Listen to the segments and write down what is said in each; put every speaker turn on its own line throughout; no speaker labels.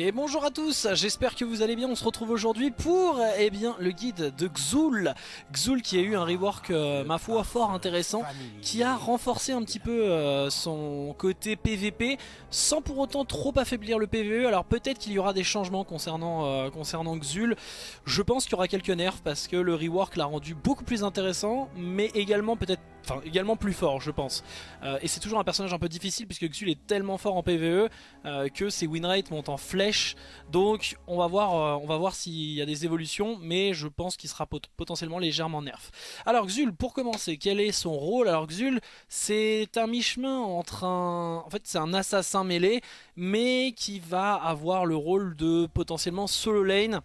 Et bonjour à tous, j'espère que vous allez bien, on se retrouve aujourd'hui pour eh bien, le guide de Xul. Xul qui a eu un rework, euh, ma foi, fort intéressant, qui a renforcé un petit peu euh, son côté PVP, sans pour autant trop affaiblir le PVE, alors peut-être qu'il y aura des changements concernant, euh, concernant Xul, je pense qu'il y aura quelques nerfs parce que le rework l'a rendu beaucoup plus intéressant, mais également peut-être Enfin, également plus fort, je pense. Euh, et c'est toujours un personnage un peu difficile puisque Xul est tellement fort en PvE euh, que ses win rates montent en flèche. Donc, on va voir, euh, on va voir s'il y a des évolutions, mais je pense qu'il sera potentiellement légèrement nerf. Alors, Xul, pour commencer, quel est son rôle? Alors, Xul, c'est un mi-chemin entre un... En fait, c'est un assassin mêlé, mais qui va avoir le rôle de potentiellement solo lane.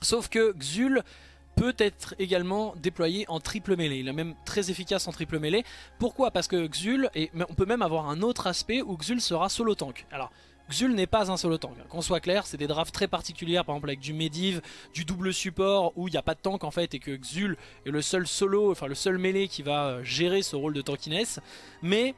Sauf que Xul peut être également déployé en triple mêlée. Il est même très efficace en triple mêlée. Pourquoi? Parce que Xul, on peut même avoir un autre aspect où Xul sera solo tank. Alors, Xul n'est pas un solo tank, qu'on soit clair, c'est des drafts très particulières, par exemple avec du Mediv, du double support, où il n'y a pas de tank en fait, et que Xul est le seul solo, enfin le seul mêlée qui va euh, gérer ce rôle de tankiness. Mais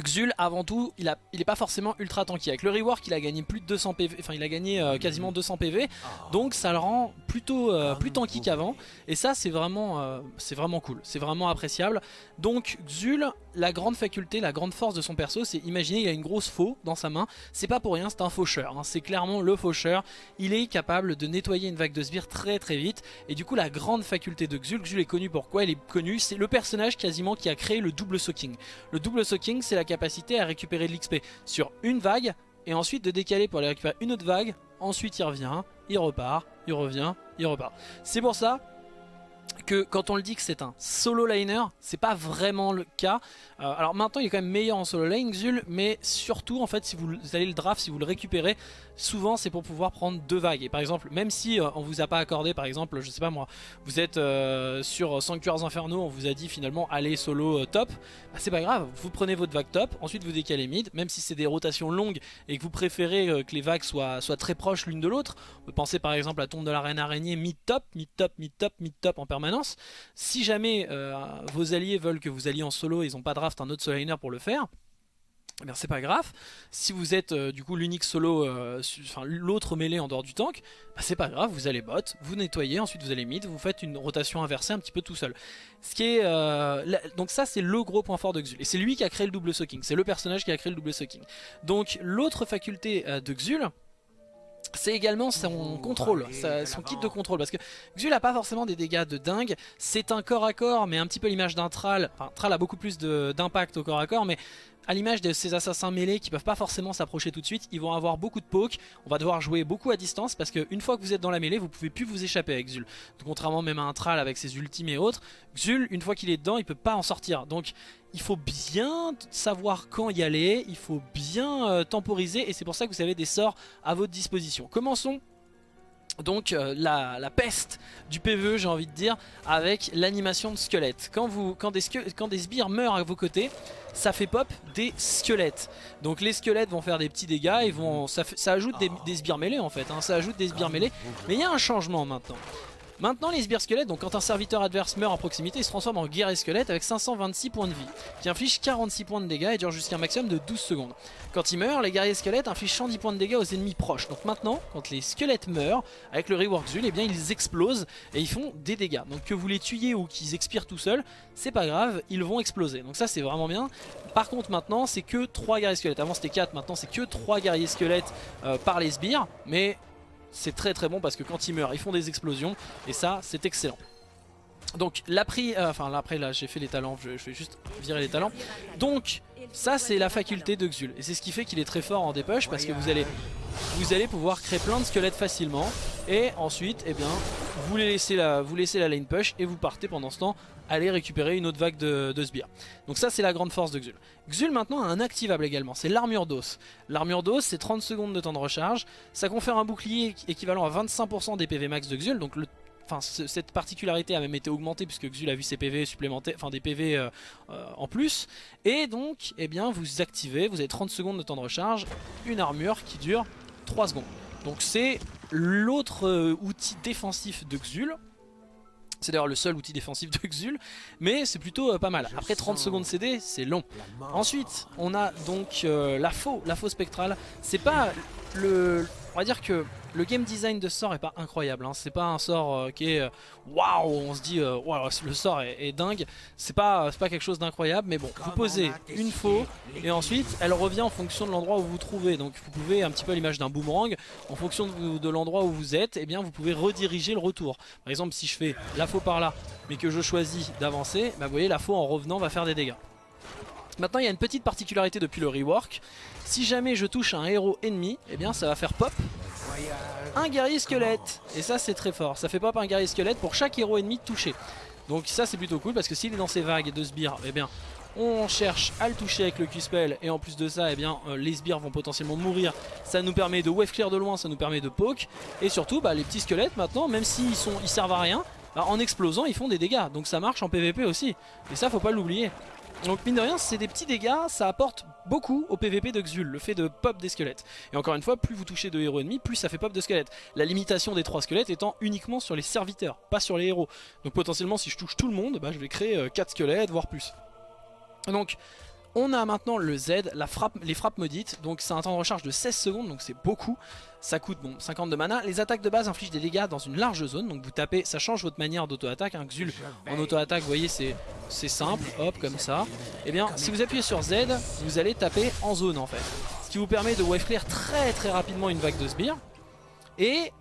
Xul avant tout il, a, il est pas forcément ultra tanky. Avec le rework il a gagné plus de 200 PV enfin il a gagné euh, quasiment 200 PV donc ça le rend plutôt euh, plus tanky qu'avant. Et ça c'est vraiment euh, c'est vraiment cool. C'est vraiment appréciable. Donc Xul la grande faculté la grande force de son perso c'est imaginer il a une grosse faux dans sa main c'est pas pour rien c'est un faucheur hein. c'est clairement le faucheur il est capable de nettoyer une vague de sbires très très vite et du coup la grande faculté de Xul Xul est connu pourquoi il est connu c'est le personnage quasiment qui a créé le double soaking le double soaking c'est la capacité à récupérer de l'XP sur une vague et ensuite de décaler pour aller récupérer une autre vague. Ensuite il revient, il repart, il revient, il repart. C'est pour ça que quand on le dit que c'est un solo liner, c'est pas vraiment le cas. Euh, alors maintenant il est quand même meilleur en solo lane Xul, mais surtout en fait si vous allez le draft, si vous le récupérez, souvent c'est pour pouvoir prendre deux vagues. Et par exemple, même si euh, on vous a pas accordé par exemple, je sais pas moi, vous êtes euh, sur Sanctuaires Infernaux, on vous a dit finalement allez solo top, bah, c'est pas grave, vous prenez votre vague top, ensuite vous décalez mid, même si c'est des rotations longues et que vous préférez que les vagues soient, très proches l'une de l'autre, penser par exemple à tombe de la reine araignée mid top, mid top, mid top, mid top en permanence. Si jamais vos alliés veulent que vous alliez en solo, ils ont pas de un autre solo pour le faire, eh c'est pas grave. Si vous êtes euh, du coup l'unique solo, euh, l'autre mêlée en dehors du tank, bah, c'est pas grave, vous allez bot, vous nettoyez, ensuite vous allez mid, vous faites une rotation inversée un petit peu tout seul. Ce qui est, euh, donc ça c'est le gros point fort de Xul. Et c'est lui qui a créé le double soaking, c'est le personnage qui a créé le double soaking. Donc l'autre faculté de Xul, c'est également son contrôle, son kit de contrôle parce que Xul a pas forcément des dégâts de dingue, c'est un corps à corps mais un petit peu l'image d'un Thrall, enfin Thrall a beaucoup plus d'impact au corps à corps mais à l'image de ces assassins mêlés qui peuvent pas forcément s'approcher tout de suite, ils vont avoir beaucoup de poke, on va devoir jouer beaucoup à distance parce qu'une fois que vous êtes dans la mêlée, vous pouvez plus vous échapper avec Xul. contrairement même à un Thrall avec ses ultimes et autres, Xul, une fois qu'il est dedans, il peut pas en sortir. Donc il faut bien savoir quand y aller, il faut bien euh, temporiser et c'est pour ça que vous avez des sorts à votre disposition. Commençons donc euh, la, peste du PvE j'ai envie de dire avec l'animation de squelettes. Quand, vous, quand, des quand des sbires meurent à vos côtés, ça fait pop des squelettes. Donc les squelettes vont faire des petits dégâts et vont, ça, ajoute des, des, sbires mêlés en fait, hein. ça ajoute des sbires mêlés. Mais il y a un changement maintenant. Maintenant les sbires squelettes, donc quand un serviteur adverse meurt en proximité, il se transforme en guerrier squelette avec 526 points de vie, qui inflige 46 points de dégâts et dure jusqu'à un maximum de 12 secondes. Quand il meurt, les guerriers squelettes infligent 110 points de dégâts aux ennemis proches. Donc maintenant, quand les squelettes meurent, avec le rework Zul, eh bien ils explosent et ils font des dégâts. Donc que vous les tuiez ou qu'ils expirent tout seuls, c'est pas grave, ils vont exploser. Donc ça c'est vraiment bien. Par contre maintenant, c'est que 3 guerriers squelettes. Avant c'était 4, maintenant c'est que 3 guerriers squelettes euh, par les sbires. Mais c'est très très bon parce que quand ils meurent ils font des explosions et ça c'est excellent donc la prix, euh, enfin là après là j'ai fait les talents, je, vais juste virer les talents donc ça c'est la faculté de Xul et c'est ce qui fait qu'il est très fort en dépush parce que vous allez pouvoir créer plein de squelettes facilement et ensuite eh bien vous laissez la, vous laissez la lane push et vous partez pendant ce temps aller récupérer une autre vague de, sbires. Donc ça c'est la grande force de Xul. Xul maintenant a un activable également, c'est l'armure d'os. L'armure d'os c'est 30 secondes de temps de recharge, ça confère un bouclier équivalent à 25% des PV max de Xul, donc le Enfin, cette particularité a même été augmentée puisque Xul a vu ses PV supplémentaires, enfin des PV euh, euh, en plus. Et donc, eh bien, vous activez, vous avez 30 secondes de temps de recharge, une armure qui dure 3 secondes. Donc c'est l'autre euh, outil défensif de Xul. C'est d'ailleurs le seul outil défensif de Xul, mais c'est plutôt euh, pas mal. Après 30 secondes CD, c'est long. Ensuite, on a donc euh, la faux, la faux spectrale. C'est pas le, on va dire que le game design de ce sort est pas incroyable. Hein. C'est pas un sort euh, qui est euh, waouh, on se dit euh, le sort est, dingue. C'est pas, pas quelque chose d'incroyable, mais bon, vous posez une faux et ensuite elle revient en fonction de l'endroit où vous vous trouvez. Donc vous pouvez un petit peu à l'image d'un boomerang, en fonction de, l'endroit où vous êtes, et eh bien vous pouvez rediriger le retour. Par exemple, si je fais la faux par là, mais que je choisis d'avancer, bah, vous voyez la faux en revenant va faire des dégâts. Maintenant il y a une petite particularité depuis le rework, si jamais je touche un héros ennemi, eh bien ça va faire pop un guerrier squelette. Et ça c'est très fort, ça fait pop un guerrier squelette pour chaque héros ennemi touché. Donc ça c'est plutôt cool parce que s'il est dans ces vagues de sbires, eh bien on cherche à le toucher avec le Q-Spell et en plus de ça, eh bien, euh, les sbires vont potentiellement mourir. Ça nous permet de wave clear de loin, ça nous permet de poke. Et surtout, bah, les petits squelettes maintenant, même s'ils ils servent à rien, bah, en explosant, ils font des dégâts. Donc ça marche en PvP aussi. Et ça, faut pas l'oublier. Donc mine de rien c'est des petits dégâts, ça apporte beaucoup au PVP de Xul, le fait de pop des squelettes. Et encore une fois, plus vous touchez de héros ennemis, plus ça fait pop de squelettes. La limitation des trois squelettes étant uniquement sur les serviteurs, pas sur les héros. Donc potentiellement si je touche tout le monde, bah, je vais créer 4 euh, squelettes, voire plus. Donc on a maintenant le Z, la frappe, les frappes maudites, donc c'est un temps de recharge de 16 secondes, donc c'est beaucoup. Ça coûte bon 50 de mana. Les attaques de base infligent des dégâts dans une large zone, donc vous tapez, ça change votre manière d'auto-attaque. Un Xul en auto-attaque, vous voyez, c'est simple, hop, comme ça. Et eh bien, si vous appuyez sur Z, vous allez taper en zone en fait. Ce qui vous permet de wave clear très très rapidement une vague de sbires. Et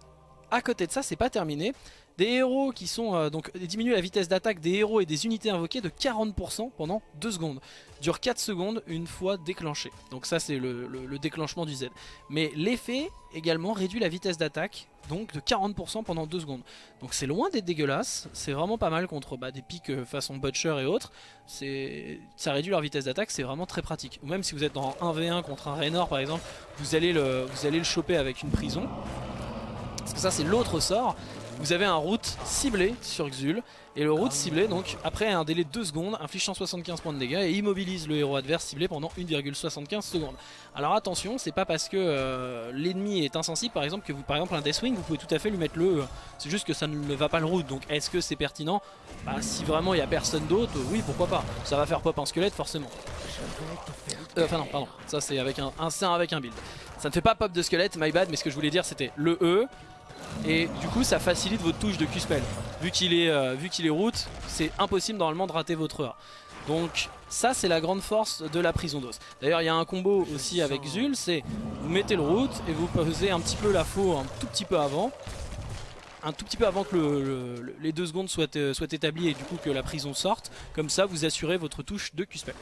à côté de ça, c'est pas terminé. Des héros qui sont euh, donc diminuent la vitesse d'attaque des héros et des unités invoquées de 40% pendant 2 secondes. Dure 4 secondes une fois déclenché. Donc ça c'est le, déclenchement du Z. Mais l'effet également réduit la vitesse d'attaque donc de 40% pendant 2 secondes. Donc c'est loin d'être dégueulasse, c'est vraiment pas mal contre bah, des pics euh, façon Butcher et autres. Ça réduit leur vitesse d'attaque, c'est vraiment très pratique. Ou même si vous êtes en 1v1 contre un Raynor par exemple, vous allez le, vous allez le choper avec une prison. Parce que ça c'est l'autre sort, vous avez un route ciblé sur Xul. Et le route ciblé, donc après un délai de 2 secondes, inflige 175 points de dégâts et immobilise le héros adverse ciblé pendant 1,75 secondes. Alors attention, c'est pas parce que euh, l'ennemi est insensible par exemple que vous, par exemple un Deathwing, vous pouvez tout à fait lui mettre le... Euh, c'est juste que ça ne va pas le route, donc est-ce que c'est pertinent? Bah si vraiment il n'y a personne d'autre, oui pourquoi pas. Ça va faire pop un squelette forcément. Euh, enfin non, pardon, ça c'est avec un, un, avec un build. Ça ne fait pas pop de squelette, my bad, mais ce que je voulais dire c'était le E, et du coup ça facilite votre touche de Q-Spell. Vu qu'il est, euh, est route, c'est impossible normalement de rater votre heure. Donc ça c'est la grande force de la prison d'os. D'ailleurs il y a un combo aussi avec Zul, c'est vous mettez le route et vous posez un petit peu la faux un tout petit peu avant. Un tout petit peu avant que les deux secondes soient, euh, soient établies et du coup que la prison sorte. Comme ça vous assurez votre touche de Q-Spell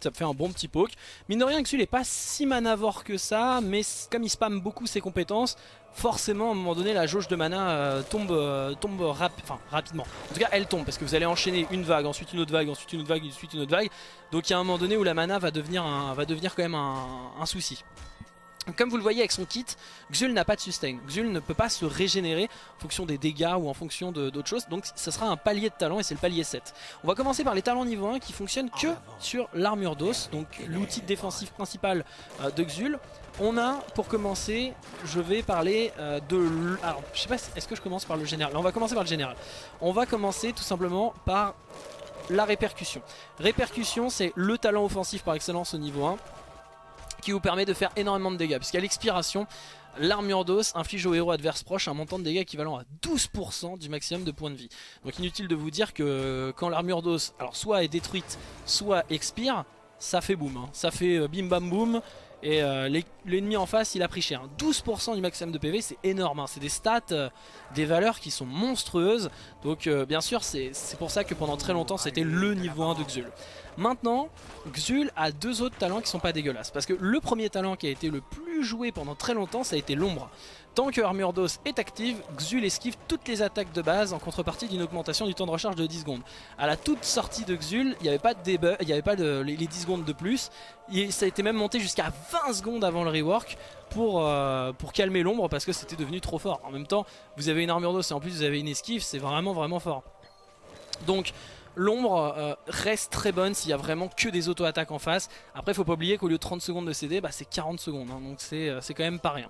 ça fait un bon petit poke. Mine de rien, Xul n'est pas si manavore que ça, mais comme il spamme beaucoup ses compétences, forcément à un moment donné la jauge de mana euh, tombe, euh, tombe rapidement. En tout cas elle tombe parce que vous allez enchaîner une vague, ensuite une autre vague, ensuite une autre vague, ensuite une autre vague. Donc il y a un moment donné où la mana va devenir, va devenir quand même un souci. Comme vous le voyez avec son kit, Xul n'a pas de sustain. Xul ne peut pas se régénérer en fonction des dégâts ou en fonction d'autres choses. Donc ça sera un palier de talent et c'est le palier 7. On va commencer par les talents niveau 1 qui fonctionnent que sur l'armure d'os. Donc l'outil défensif principal euh, de Xul. On a, pour commencer, je vais parler euh, de... Alors, je sais pas, est-ce que je commence par le général? On va commencer par le général. On va commencer tout simplement par la répercussion. Répercussion, c'est le talent offensif par excellence au niveau 1 qui vous permet de faire énormément de dégâts. Puisqu'à l'expiration, l'armure d'os inflige au héros adverse proche un montant de dégâts équivalent à 12% du maximum de points de vie. Donc inutile de vous dire que quand l'armure d'os alors soit est détruite, soit expire, ça fait boum. Hein. Ça fait euh, bim bam boum. Et euh, l'ennemi en face il a pris cher 12% du maximum de PV c'est énorme hein. C'est des stats, euh, des valeurs qui sont monstrueuses Donc bien sûr c'est pour ça que pendant très longtemps c'était le niveau 1 de Xul Maintenant, Xul a deux autres talents qui sont pas dégueulasses. Parce que le premier talent qui a été le plus joué pendant très longtemps, ça a été l'ombre. Tant que Armure d'os est active, Xul esquive toutes les attaques de base en contrepartie d'une augmentation du temps de recharge de 10 secondes. À la toute sortie de Xul, il n'y avait pas de avait pas les, 10 secondes de plus. ça a été même monté jusqu'à 20 secondes avant le rework pour, euh, pour calmer l'ombre parce que c'était devenu trop fort. En même temps, vous avez une armure d'os et en plus vous avez une esquive, c'est vraiment vraiment fort. Donc L'ombre euh, reste très bonne s'il y a vraiment que des auto-attaques en face. Après, faut pas oublier qu'au lieu de 30 secondes de CD, bah, c'est 40 secondes. Hein, donc euh, c'est quand même pas rien.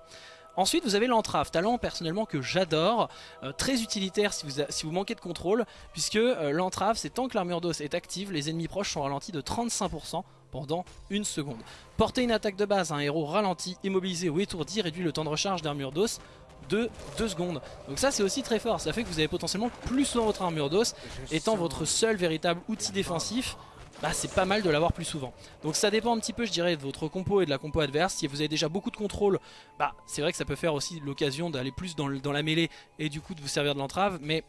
Ensuite vous avez l'entrave, talent personnellement que j'adore, euh, très utilitaire si vous, si vous, manquez de contrôle, puisque l'entrave c'est tant que l'armure d'os est active, les ennemis proches sont ralentis de 35% pendant une seconde. Porter une attaque de base à un héros ralenti, immobilisé ou étourdi réduit le temps de recharge d'armure d'os de 2 secondes. Donc ça c'est aussi très fort, ça fait que vous avez potentiellement plus souvent votre armure d'os, étant votre seul véritable outil défensif, bah c'est pas mal de l'avoir plus souvent. Donc ça dépend un petit peu je dirais de votre compo et de la compo adverse. Si vous avez déjà beaucoup de contrôle, bah c'est vrai que ça peut faire aussi l'occasion d'aller plus dans, dans la mêlée et du coup de vous servir de l'entrave, mais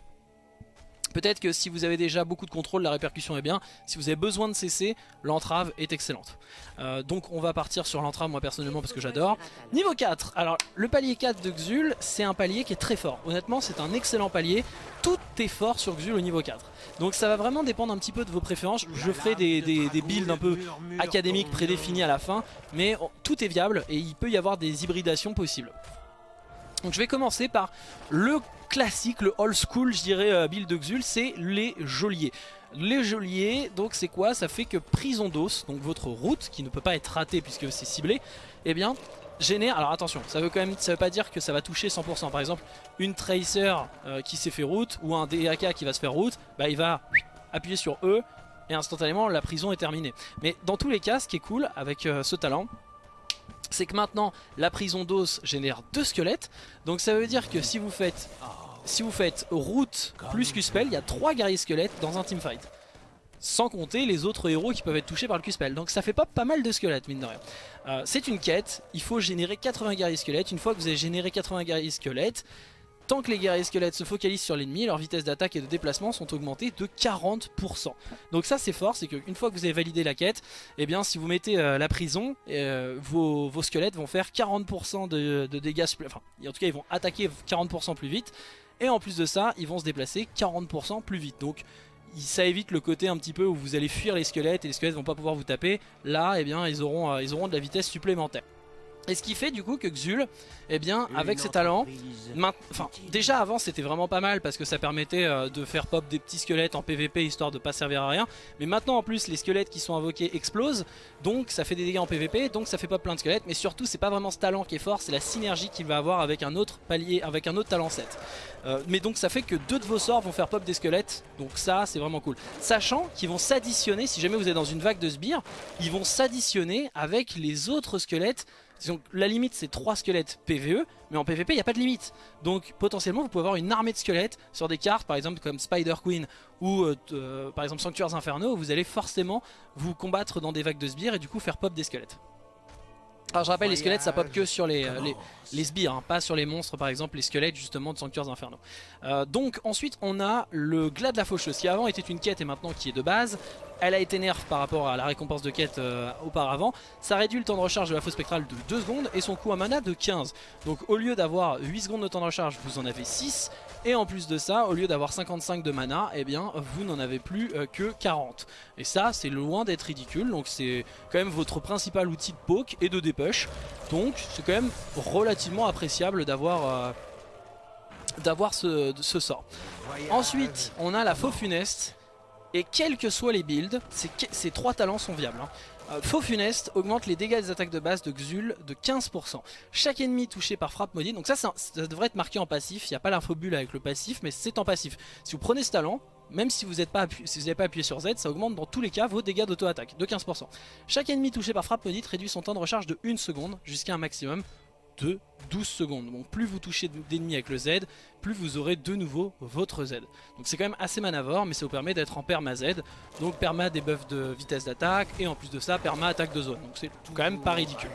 Peut-être que si vous avez déjà beaucoup de contrôle, la répercussion est bien. Si vous avez besoin de cesser, l'entrave est excellente. Euh, donc on va partir sur l'entrave moi personnellement parce que j'adore. Niveau 4, alors le palier 4 de Xul, c'est un palier qui est très fort. Honnêtement c'est un excellent palier. Tout est fort sur Xul au niveau 4. Donc ça va vraiment dépendre un petit peu de vos préférences. Je ferai des, builds un peu académiques prédéfinis à la fin. Mais tout est viable et il peut y avoir des hybridations possibles. Donc je vais commencer par le classique, le old school je dirais euh, build Xul, c'est les geôliers. Les geôliers, donc c'est quoi? Ça fait que prison d'os, donc votre route, qui ne peut pas être ratée puisque c'est ciblé, eh bien génère, alors attention, ça veut quand même, ça veut pas dire que ça va toucher 100%, par exemple une Tracer euh, qui s'est fait route, ou un DAK qui va se faire route, bah il va appuyer sur E, et instantanément la prison est terminée. Mais dans tous les cas, ce qui est cool avec euh, ce talent, c'est que maintenant la prison d'os génère deux squelettes. Donc ça veut dire que si vous faites si vous faites route plus Q-Spell, il y a trois guerriers squelettes dans un teamfight. Sans compter les autres héros qui peuvent être touchés par le Q-Spell. Donc ça fait pas pas mal de squelettes mine de rien. Euh, c'est une quête, il faut générer 80 guerriers squelettes. Une fois que vous avez généré 80 guerriers squelettes, Tant que les guerriers squelettes se focalisent sur l'ennemi, leur vitesse d'attaque et de déplacement sont augmentées de 40%. Donc ça c'est fort, c'est qu'une fois que vous avez validé la quête, eh bien si vous mettez euh, la prison, euh, vos, squelettes vont faire 40% de, dégâts Enfin, en tout cas ils vont attaquer 40% plus vite. Et en plus de ça, ils vont se déplacer 40% plus vite. Donc ça évite le côté un petit peu où vous allez fuir les squelettes et les squelettes vont pas pouvoir vous taper. Là, eh bien, ils auront, euh, ils auront de la vitesse supplémentaire. Et ce qui fait du coup que Xul, eh bien, avec ses talents, enfin, déjà avant c'était vraiment pas mal parce que ça permettait euh, de faire pop des petits squelettes en PvP histoire de pas servir à rien. Mais maintenant en plus les squelettes qui sont invoqués explosent, donc ça fait des dégâts en PvP, donc ça fait pop plein de squelettes. Mais surtout c'est pas vraiment ce talent qui est fort, c'est la synergie qu'il va avoir avec un autre palier, avec un autre talent 7. Euh, mais donc ça fait que deux de vos sorts vont faire pop des squelettes, donc ça c'est vraiment cool. Sachant qu'ils vont s'additionner, si jamais vous êtes dans une vague de sbires, ils vont s'additionner avec les autres squelettes donc la limite c'est 3 squelettes PVE, mais en PVP il n'y a pas de limite. Donc potentiellement vous pouvez avoir une armée de squelettes sur des cartes par exemple comme Spider Queen ou euh, euh, par exemple Sanctuaires Infernaux, où vous allez forcément vous combattre dans des vagues de sbires et du coup faire pop des squelettes. Alors je rappelle les squelettes ça pop que sur les, euh, les, sbires, hein, pas sur les monstres par exemple, les squelettes justement de Sanctuaires Infernaux. Donc ensuite on a le Glas de la Faucheuse qui avant était une quête et maintenant qui est de base elle a été nerf par rapport à la récompense de quête euh, auparavant. Ça réduit le temps de recharge de la fausse spectrale de 2 secondes et son coût à mana de 15. Donc au lieu d'avoir 8 secondes de temps de recharge, vous en avez 6. Et en plus de ça, au lieu d'avoir 55 de mana, eh bien vous n'en avez plus euh, que 40. Et ça, c'est loin d'être ridicule. Donc c'est quand même votre principal outil de poke et de dépush. Donc c'est quand même relativement appréciable d'avoir... D'avoir ce, sort. Ensuite, on a la faux funeste et quels que soient les builds, ces, trois talents sont viables. Hein. Euh, faux funeste augmente les dégâts des attaques de base de Xul de 15%. Chaque ennemi touché par frappe maudite, donc ça, ça, devrait être marqué en passif, il n'y a pas l'infobulle avec le passif, mais c'est en passif. Si vous prenez ce talent, même si vous n'avez pas, pas, appuyé sur Z, ça augmente dans tous les cas vos dégâts d'auto-attaque de 15%. Chaque ennemi touché par frappe maudite réduit son temps de recharge de 1 seconde jusqu'à un maximum de 12 secondes. Donc plus vous touchez d'ennemis avec le Z, plus vous aurez de nouveau votre Z. Donc c'est quand même assez manavore, mais ça vous permet d'être en perma Z. Donc perma des buffs de vitesse d'attaque, et en plus de ça, perma attaque de zone. Donc c'est quand même pas ridicule.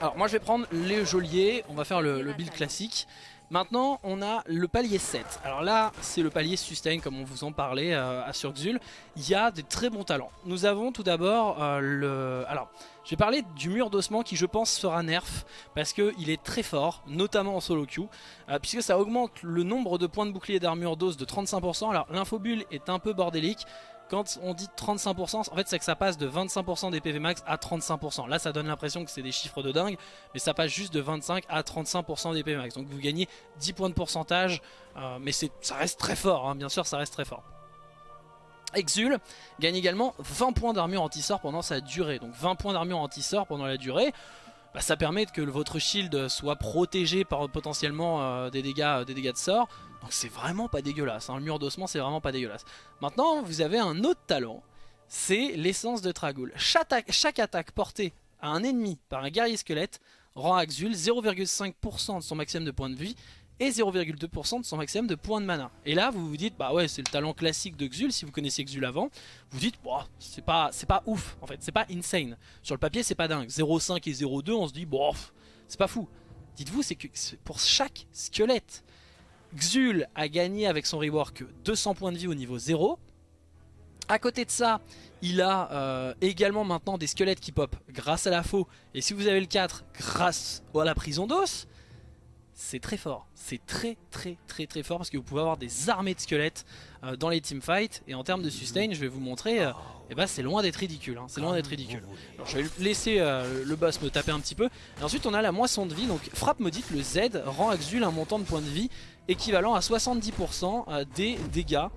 Alors moi je vais prendre les geôliers, on va faire le, le build classique. Maintenant, on a le palier 7. Alors là, c'est le palier sustain, comme on vous en parlait euh, à Surxul. Il y a des très bons talents. Nous avons tout d'abord euh, le... Alors, je vais parler du mur d'ossement qui, je pense, sera nerf, parce qu'il est très fort, notamment en solo queue, euh, puisque ça augmente le nombre de points de bouclier d'armure d'os de 35%. Alors, l'infobulle est un peu bordélique, quand on dit 35%, en fait c'est que ça passe de 25% des PV max à 35%. Là ça donne l'impression que c'est des chiffres de dingue, mais ça passe juste de 25 à 35% des PV max. Donc vous gagnez 10 points de pourcentage, euh, mais ça reste très fort, hein. bien sûr ça reste très fort. Exul gagne également 20 points d'armure anti-sort pendant sa durée. Donc 20 points d'armure anti-sort pendant la durée. Bah, ça permet que votre shield soit protégé par potentiellement euh, des, dégâts, des dégâts de sort. Donc c'est vraiment pas dégueulasse, hein. le mur d'ossement c'est vraiment pas dégueulasse. Maintenant vous avez un autre talent c'est l'essence de Tragul. Chaque, chaque attaque portée à un ennemi par un guerrier squelette rend à Xul 0,5% de son maximum de points de vie et 0,2% de son maximum de points de mana. Et là vous vous dites bah ouais c'est le talent classique de Xul si vous connaissez Xul avant, vous dites bon c'est pas ouf en fait, c'est pas insane. Sur le papier c'est pas dingue, 0,5 et 0,2 on se dit bon c'est pas fou. Dites-vous c'est que pour chaque squelette Xul a gagné avec son rework 200 points de vie au niveau 0. À côté de ça, il a euh, également maintenant des squelettes qui pop grâce à la faux. Et si vous avez le 4, grâce à la prison d'os, c'est très fort. C'est très très très très fort parce que vous pouvez avoir des armées de squelettes euh, dans les teamfights. Et en termes de sustain, je vais vous montrer, euh, eh ben, c'est loin d'être ridicule. Hein. c'est loin d'être ridicule. Je vais laisser le boss me taper un petit peu. Et ensuite on a la moisson de vie. Donc frappe maudite, le Z rend à Xul un montant de points de vie équivalent à 70% des dégâts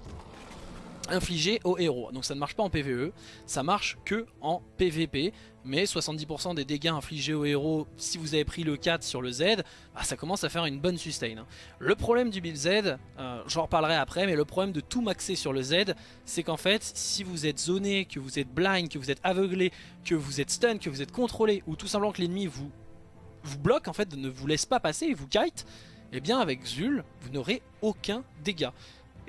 infligé au héros. Donc ça ne marche pas en PvE, ça marche que en PvP. Mais 70% des dégâts infligés au héros, si vous avez pris le 4 sur le Z, bah, ça commence à faire une bonne sustain. Le problème du build Z, euh, j'en reparlerai après, mais le problème de tout maxer sur le Z, c'est qu'en fait, si vous êtes zoné, que vous êtes blind, que vous êtes aveuglé, que vous êtes stun, que vous êtes contrôlé, ou tout simplement que l'ennemi vous, bloque, en fait, ne vous laisse pas passer et vous kite, eh bien avec Zul, vous n'aurez aucun dégât.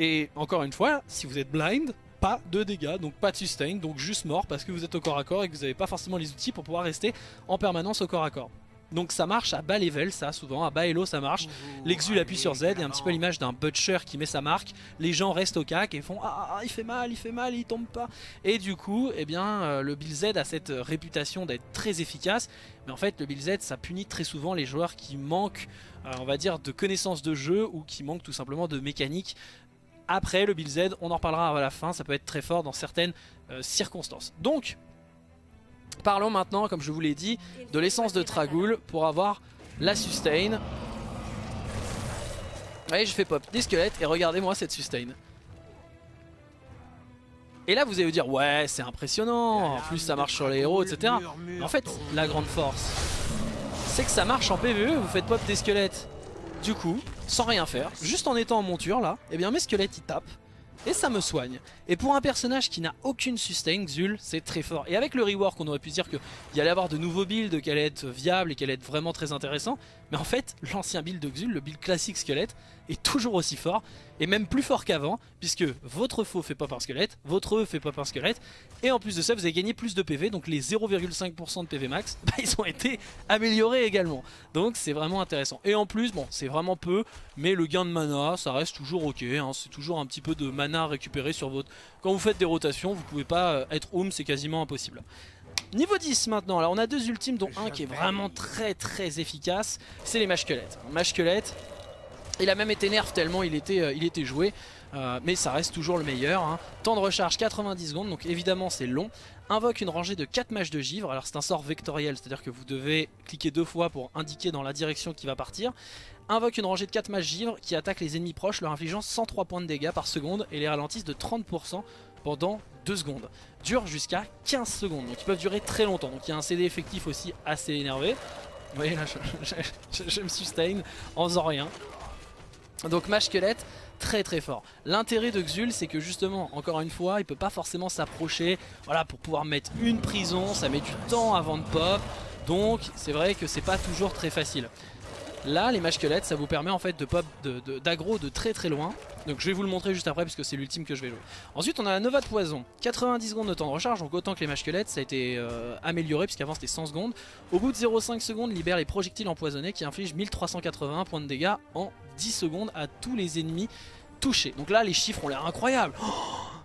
Et encore une fois, si vous êtes blind, pas de dégâts, donc pas de sustain, donc juste mort parce que vous êtes au corps à corps et que vous n'avez pas forcément les outils pour pouvoir rester en permanence au corps à corps. Donc ça marche à bas level ça souvent, à bas elo ça marche. L'exul appuie sur Z et un petit peu l'image d'un butcher qui met sa marque. Les gens restent au cac et font ah, ah, ah il fait mal, il fait mal, il tombe pas. Et du coup eh bien euh, le Bill Z a cette réputation d'être très efficace. Mais en fait le Bill Z ça punit très souvent les joueurs qui manquent euh, on va dire de connaissances de jeu ou qui manquent tout simplement de mécanique après, le Bill Z, on en reparlera à la fin, ça peut être très fort dans certaines euh, circonstances. Donc, parlons maintenant, comme je vous l'ai dit, de l'essence de Tragoul pour avoir la sustain. Allez, je fais pop des squelettes et regardez-moi cette sustain. Et là, vous allez vous dire, ouais, c'est impressionnant, en plus ça marche sur les héros, etc. En fait, la grande force, c'est que ça marche en PvE, vous faites pop des squelettes du coup, sans rien faire, juste en étant en monture là, et eh bien mes squelettes ils tapent et ça me soigne. Et pour un personnage qui n'a aucune sustain, Xul, c'est très fort. Et avec le rework, on aurait pu dire qu'il y allait avoir de nouveaux builds, qu'elle allait être viable et qu'elle allait être vraiment très intéressant. Mais en fait, l'ancien build de Xul, le build classique squelette, est toujours aussi fort. Et même plus fort qu'avant, puisque votre faux fait pop un squelette, votre E fait pop un squelette. Et en plus de ça, vous avez gagné plus de PV, donc les 0,5% de PV max, bah, ils ont été améliorés également. Donc c'est vraiment intéressant. Et en plus, bon, c'est vraiment peu, mais le gain de mana, ça reste toujours ok. Hein. c'est toujours un petit peu de mana récupéré sur votre... Quand vous faites des rotations, vous pouvez pas euh, être home, c'est quasiment impossible. Niveau 10 maintenant, alors on a deux ultimes dont un qui est vraiment très très efficace, c'est les Mashquelettes. Mashquelettes, il a même été nerf tellement il était, euh, joué, euh, mais ça reste toujours le meilleur. Hein. Temps de recharge 90 secondes, donc évidemment c'est long. Invoque une rangée de 4 mâches de givre, alors c'est un sort vectoriel, c'est-à-dire que vous devez cliquer deux fois pour indiquer dans la direction qui va partir. Invoque une rangée de 4 mâches givre qui attaquent les ennemis proches, leur infligeant 103 points de dégâts par seconde et les ralentissent de 30% pendant 2 secondes. Dure jusqu'à 15 secondes, donc ils peuvent durer très longtemps. Donc il y a un CD effectif aussi assez énervé. Vous voyez là, je, me sustain en faisant rien. Donc Mage Squelette, très très fort. L'intérêt de Xul, c'est que justement, encore une fois, il peut pas forcément s'approcher. Voilà, pour pouvoir mettre une prison, ça met du temps avant de pop. Donc c'est vrai que c'est pas toujours très facile. Là, les squelettes, ça vous permet en fait de pop d'aggro de, très très loin. Donc je vais vous le montrer juste après puisque c'est l'ultime que je vais jouer. Ensuite, on a la Nova de Poison. 90 secondes de temps de recharge, donc autant que les squelettes, ça a été euh, amélioré puisqu'avant c'était 100 secondes. Au bout de 0,5 secondes, libère les projectiles empoisonnés qui infligent 1381 points de dégâts en 10 secondes à tous les ennemis touchés. Donc là, les chiffres ont l'air incroyables.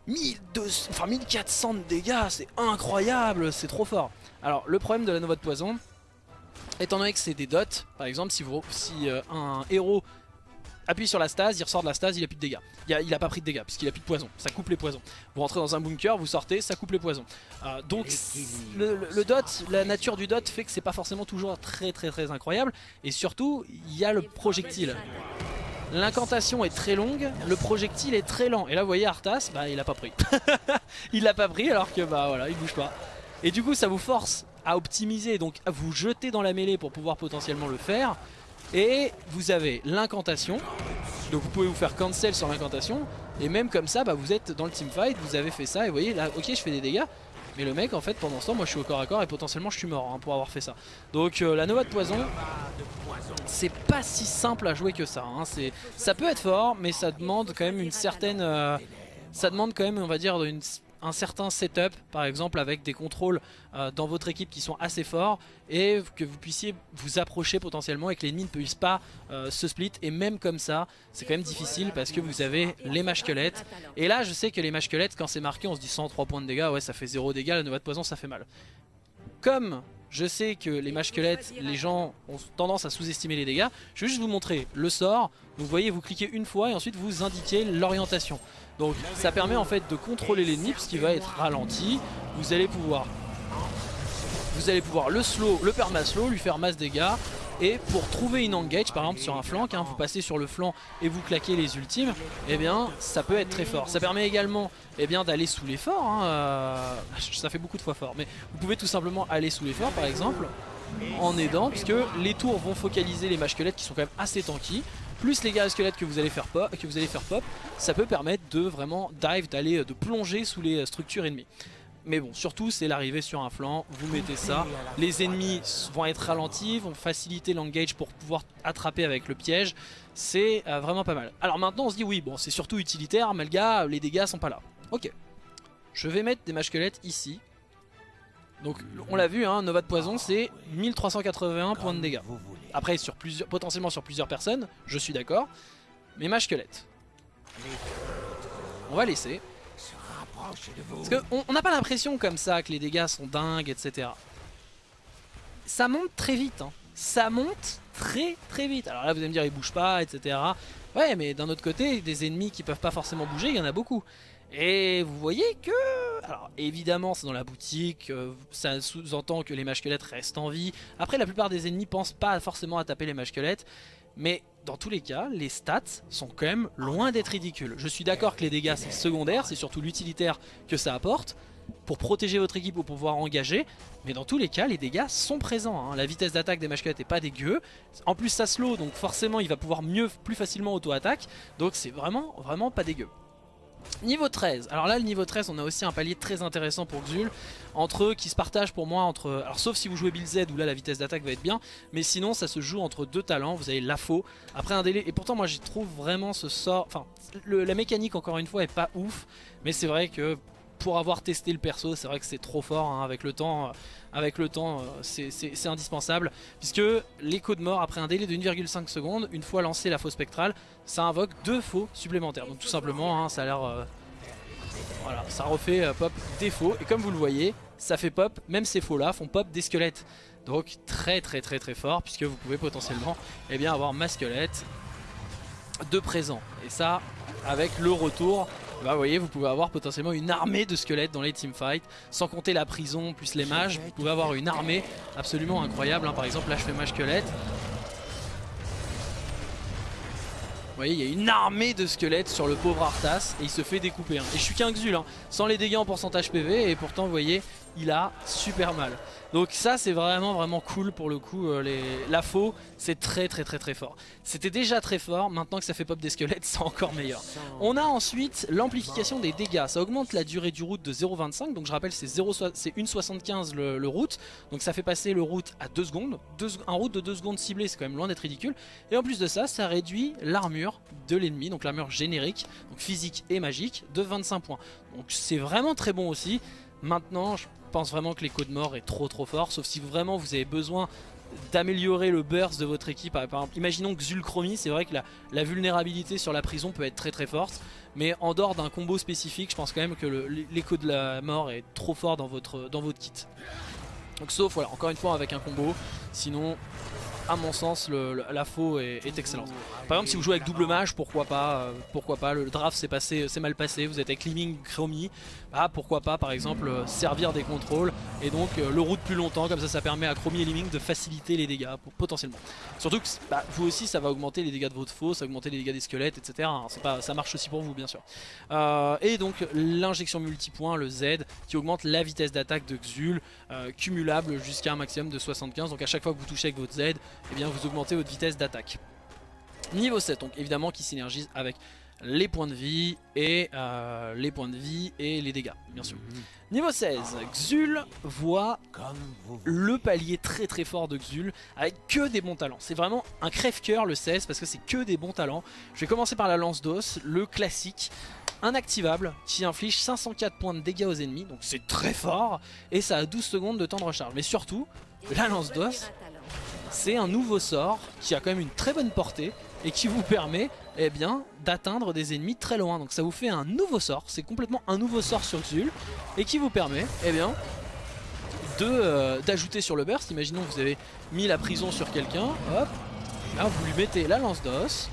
1200, enfin 1400 de dégâts, c'est incroyable, c'est trop fort. Alors le problème de la Nova de Poison, Étant donné que c'est des dots, par exemple, si, vous, si euh, un héros appuie sur la stase, il ressort de la stase, il a plus de dégâts. Il a, pas pris de dégâts, puisqu'il a plus de poison. Ça coupe les poisons. Vous rentrez dans un bunker, vous sortez, ça coupe les poisons. Euh, donc le, dot, la nature du dot fait que c'est pas forcément toujours très très très incroyable. Et surtout, il y a le projectile. L'incantation est très longue, le projectile est très lent. Et là vous voyez Arthas, bah il a pas pris. il l'a pas pris alors que bah voilà, il bouge pas. Et du coup ça vous force à optimiser, donc vous jeter dans la mêlée pour pouvoir potentiellement le faire. Et vous avez l'incantation, donc vous pouvez vous faire cancel sur l'incantation. Et même comme ça, bah, vous êtes dans le teamfight, vous avez fait ça et vous voyez là, ok je fais des dégâts. Mais le mec en fait pendant ce temps moi je suis au corps à corps et potentiellement je suis mort hein, pour avoir fait ça. Donc euh, la Nova de poison c'est pas si simple à jouer que ça. Hein. Ça peut être fort mais ça demande quand même une certaine... Euh, ça demande quand même on va dire une certain setup par exemple avec des contrôles euh, dans votre équipe qui sont assez forts et que vous puissiez vous approcher potentiellement et que l'ennemi ne puisse pas euh, se split. Et même comme ça c'est quand même difficile parce que vous avez les mâches squelettes. Et là je sais que les mâches squelettes quand c'est marqué on se dit 103 points de dégâts ouais ça fait 0 dégâts la nova de poison ça fait mal. Comme je sais que les mâches squelettes, les gens ont tendance à sous-estimer les dégâts. Je vais juste vous montrer le sort. Vous voyez, vous cliquez une fois et ensuite vous indiquez l'orientation. Donc ça permet en fait de contrôler l'ennemi puisqu'il va être ralenti. Vous allez pouvoir vous allez pouvoir le slow, le perma-slow, lui faire masse dégâts. Et pour trouver une engage, par exemple sur un flanc, hein, vous passez sur le flanc et vous claquez les ultimes, eh bien ça peut être très fort. Ça permet également eh d'aller sous l'effort, hein, euh, ça fait beaucoup de fois fort, mais vous pouvez tout simplement aller sous l'effort par exemple en aidant, puisque les tours vont focaliser les mâches squelettes qui sont quand même assez tanky plus les gars squelettes que vous allez faire pop, que vous allez faire pop, ça peut permettre de vraiment dive, d'aller de plonger sous les structures ennemies. Mais bon, surtout c'est l'arrivée sur un flanc, vous mettez ça, les ennemis vont être ralentis, vont faciliter l'engage pour pouvoir attraper avec le piège, c'est euh, vraiment pas mal. Alors maintenant on se dit oui, bon c'est surtout utilitaire, mais le gars, les dégâts sont pas là. Ok, je vais mettre des mâches ici. Donc on l'a vu, hein, Nova de Poison c'est 1381 points de dégâts. Après, sur plusieurs, potentiellement sur plusieurs personnes, je suis d'accord. Mais ma squelette. On va laisser. Parce qu'on n'a pas l'impression comme ça que les dégâts sont dingues, etc. Ça monte très vite. Hein. Ça monte très très vite. Alors là, vous allez me dire, il bouge pas, etc. Ouais, mais d'un autre côté, des ennemis qui peuvent pas forcément bouger, il y en a beaucoup. Et vous voyez que... Alors évidemment c'est dans la boutique, euh, ça sous-entend que les mâches squelettes restent en vie. Après la plupart des ennemis pensent pas forcément à taper les mâches squelettes. Mais dans tous les cas, les stats sont quand même loin d'être ridicules. Je suis d'accord que les dégâts c'est secondaire, c'est surtout l'utilitaire que ça apporte pour protéger votre équipe ou pour pouvoir engager. Mais dans tous les cas, les dégâts sont présents. Hein. La vitesse d'attaque des squelettes est pas dégueu. En plus ça slow, donc forcément il va pouvoir mieux, plus facilement auto-attaque. Donc c'est vraiment, vraiment pas dégueu. Niveau 13, alors là le niveau 13 on a aussi un palier très intéressant pour Xul Entre eux qui se partagent pour moi entre, alors sauf si vous jouez Bill Z où là la vitesse d'attaque va être bien. Mais sinon ça se joue entre deux talents, vous avez l'AFO. Après un délai, et pourtant moi j'y trouve vraiment ce sort, enfin la mécanique encore une fois est pas ouf. Mais c'est vrai que pour avoir testé le perso, c'est vrai que c'est trop fort hein, avec le temps. Euh, avec le temps, euh, c'est indispensable. Puisque l'écho de mort, après un délai de 1,5 secondes, une fois lancé la faux spectrale, ça invoque deux faux supplémentaires. Donc tout simplement, hein, ça a l'air... Euh, voilà, ça refait pop des faux. Et comme vous le voyez, ça fait pop, même ces faux là font pop des squelettes. Donc très très très très fort, puisque vous pouvez potentiellement eh bien, avoir ma squelette de présent. Et ça, avec le retour bah, vous voyez, vous pouvez avoir potentiellement une armée de squelettes dans les teamfights, sans compter la prison plus les mages, vous pouvez avoir une armée absolument incroyable. Hein. Par exemple, là je fais mage squelette. Vous voyez, il y a une armée de squelettes sur le pauvre Arthas et il se fait découper. Hein. Et je suis qu'un Xul, hein, sans les dégâts en pourcentage PV et pourtant, vous voyez, il a super mal. Donc ça c'est vraiment vraiment cool pour le coup, euh, la faux c'est très très très très fort. C'était déjà très fort, maintenant que ça fait pop des squelettes c'est encore meilleur. On a ensuite l'amplification des dégâts, ça augmente la durée du route de 0.25, donc je rappelle c'est 1.75 le, le route, donc ça fait passer le route à 2 secondes, un route de 2 secondes ciblé c'est quand même loin d'être ridicule, et en plus de ça ça réduit l'armure de l'ennemi, donc l'armure générique, donc physique et magique, de 25 points. Donc c'est vraiment très bon aussi, maintenant pense vraiment que l'écho de mort est trop trop fort, sauf si vraiment vous avez besoin d'améliorer le burst de votre équipe. Par exemple, imaginons que Zulchromie, c'est vrai que la, vulnérabilité sur la prison peut être très très forte, mais en dehors d'un combo spécifique, je pense quand même que l'écho de la mort est trop fort dans votre, dans votre kit. Donc sauf, voilà, encore une fois avec un combo, sinon à mon sens, la faux est, excellente. Par exemple, si vous jouez avec double mage, pourquoi pas euh, Pourquoi pas Le draft s'est passé, c'est mal passé. Vous êtes avec Liming Chromie, bah pourquoi pas, par exemple, euh, servir des contrôles et donc euh, le route plus longtemps. Comme ça, ça permet à Chromie et Liming de faciliter les dégâts potentiellement. Surtout que bah, vous aussi, ça va augmenter les dégâts de votre faux, ça va augmenter les dégâts des squelettes, etc. Hein. Pas, ça marche aussi pour vous, bien sûr. et donc l'injection multipoint, le Z, qui augmente la vitesse d'attaque de Xul, cumulable jusqu'à un maximum de 75. Donc à chaque fois que vous touchez avec votre Z, eh bien vous augmentez votre vitesse d'attaque. Niveau 7, donc évidemment qui synergise avec les points de vie et euh, les points de vie et les dégâts, bien sûr.
Mhm.
Niveau 16, Xul voit le palier très très fort de Xul avec que des bons talents. C'est vraiment un crève-cœur le 16 parce que c'est que des bons talents. Je vais commencer par la lance d'os, le classique. Un activable qui inflige 504 points de dégâts aux ennemis, donc c'est très fort, et ça a 12 secondes de temps de recharge. Mais surtout, la lance d'os, c'est un nouveau sort qui a quand même une très bonne portée et qui vous permet eh bien d'atteindre des ennemis très loin. Donc ça vous fait un nouveau sort, c'est complètement un nouveau sort sur Xul et qui vous permet eh bien euh, d'ajouter sur le burst. Imaginons que vous avez mis la prison sur quelqu'un, hop, là vous lui mettez la lance d'os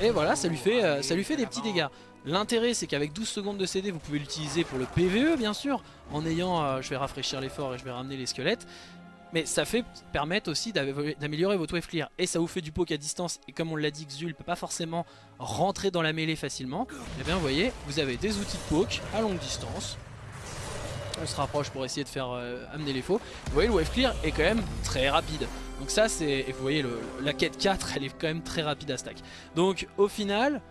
et voilà, ça lui fait euh, ça lui fait des petits dégâts. L'intérêt c'est qu'avec 12 secondes de CD vous pouvez l'utiliser pour le PVE bien sûr en ayant, euh, je vais rafraîchir l'effort et je vais ramener les squelettes mais ça fait permettre aussi d'améliorer votre wave clear et ça vous fait du poke à distance. Et comme on l'a dit Xul peut pas forcément rentrer dans la mêlée facilement. Et eh bien vous voyez vous avez des outils de poke à longue distance. On se rapproche pour essayer de faire euh, amener les faux. Vous voyez le wave clear est quand même très rapide. Donc ça c'est et vous voyez la quête 4 elle est quand même très rapide à stack. Donc au final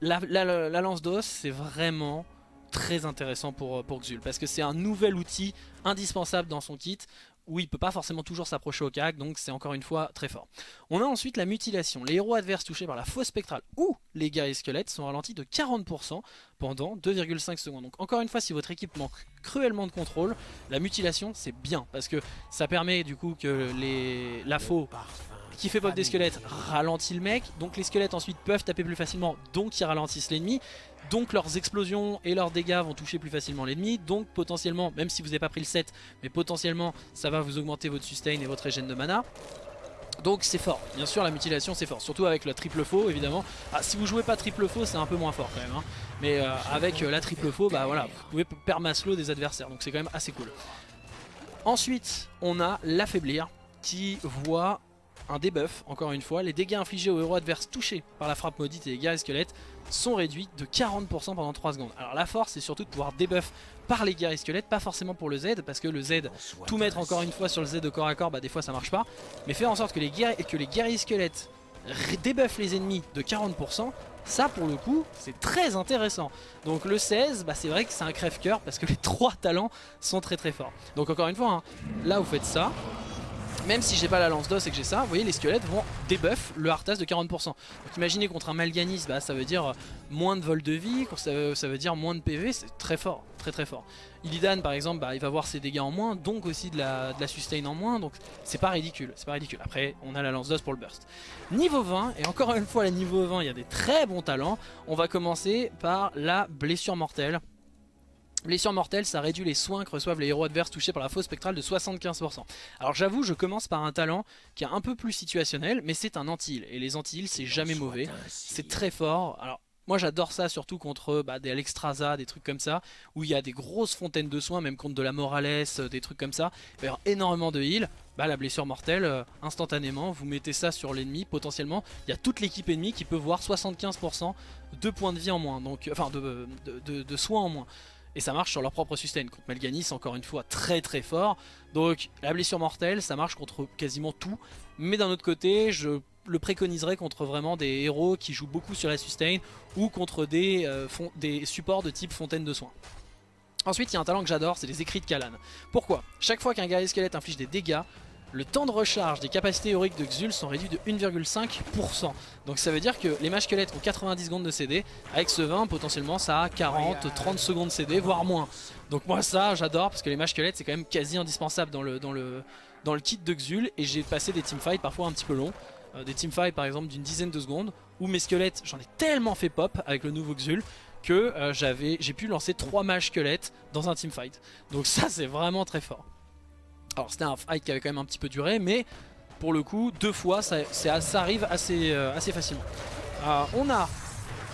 la, la lance d'os c'est vraiment très intéressant pour, pour Xul. Parce que c'est un nouvel outil indispensable dans son kit où il peut pas forcément toujours s'approcher au CAC, donc c'est encore une fois très fort. On a ensuite la mutilation. Les héros adverses touchés par la fausse spectrale ou les guerriers squelettes sont ralentis de 40% pendant 2,5 secondes. Donc encore une fois, si votre équipe manque cruellement de contrôle, la mutilation c'est bien, parce que ça permet du coup que les, la faux qui fait pop des squelettes ralentit le mec, donc les squelettes ensuite peuvent taper plus facilement, donc ils ralentissent l'ennemi. Donc leurs explosions et leurs dégâts vont toucher plus facilement l'ennemi. Donc potentiellement, même si vous n'avez pas pris le set, mais potentiellement ça va vous augmenter votre sustain et votre régène de mana. Donc c'est fort, bien sûr la mutilation c'est fort, surtout avec le triple faux évidemment. Ah, si vous jouez pas triple faux c'est un peu moins fort quand même. Hein. Mais euh, avec euh, la triple faux, bah voilà, vous pouvez permaslow des adversaires, donc c'est quand même assez cool. Ensuite, on a l'affaiblir qui voit un debuff, encore une fois. Les dégâts infligés aux héros adverses touchés par la frappe maudite et les guerriers squelettes sont réduits de 40% pendant 3 secondes. Alors la force c'est surtout de pouvoir debuff par les guerriers squelettes, pas forcément pour le Z, parce que le Z, tout mettre encore une fois sur le Z de corps à corps, bah des fois ça marche pas. Mais faire en sorte que les guerriers, que les guerriers squelettes débuffent les ennemis de 40%, ça pour le coup c'est très intéressant Donc le 16 bah, c'est vrai que c'est un crève-coeur parce que les trois talents sont très très forts Donc encore une fois hein, là vous faites ça même si j'ai pas la lance d'os et que j'ai ça, vous voyez les squelettes vont débuff le Arthas de 40%. Donc imaginez contre un Malganis, bah, ça veut dire moins de vol de vie, ça veut, ça veut dire moins de PV, c'est très fort, très très fort. Illidan par exemple, bah, il va voir ses dégâts en moins, donc aussi de la, de la sustain en moins, donc c'est pas ridicule, c'est pas ridicule. Après on a la lance d'os pour le burst. Niveau 20, et encore une fois à niveau 20 il y a des très bons talents, on va commencer par la blessure mortelle. Blessure mortelle, ça réduit les soins que reçoivent les héros adverses touchés par la fausse spectrale de 75%. Alors j'avoue, je commence par un talent qui est un peu plus situationnel, mais c'est un anti-heal. Et les anti-heal, c'est jamais mauvais. C'est très fort. Alors moi j'adore ça surtout contre bah, des Alexstrasza, des trucs comme ça, où il y a des grosses fontaines de soins, même contre de la Morales, euh, des trucs comme ça. Il va y avoir énormément de heal. Bah, la blessure mortelle, euh, instantanément, vous mettez ça sur l'ennemi, potentiellement, il y a toute l'équipe ennemie qui peut voir 75% de points de vie en moins, donc, enfin de, de soins en moins et ça marche sur leur propre sustain. Contre Malganis, encore une fois, très très fort. Donc la blessure mortelle, ça marche contre quasiment tout. Mais d'un autre côté, je le préconiserais contre vraiment des héros qui jouent beaucoup sur la sustain ou contre des, euh, des supports de type fontaine de soins. Ensuite, il y a un talent que j'adore, c'est les écrits de Kalan. Pourquoi? Chaque fois qu'un guerrier squelette inflige des dégâts, le temps de recharge des capacités héroïques de Xul sont réduits de 1,5%. Donc ça veut dire que les mages squelettes ont 90 secondes de CD, avec ce 20 potentiellement ça a 40, 30 secondes de CD, voire moins. Donc moi ça j'adore parce que les mages squelettes c'est quand même quasi indispensable dans le, kit de Xul et j'ai passé des teamfights parfois un petit peu longs. Euh, des teamfights par exemple d'une dizaine de secondes où mes squelettes j'en ai tellement fait pop avec le nouveau Xul que euh, j'ai pu lancer 3 mages squelettes dans un teamfight. Donc ça c'est vraiment très fort. Alors c'était un fight qui avait quand même un petit peu duré, mais pour le coup, deux fois, ça, ça arrive assez, euh, assez facilement. Euh, on a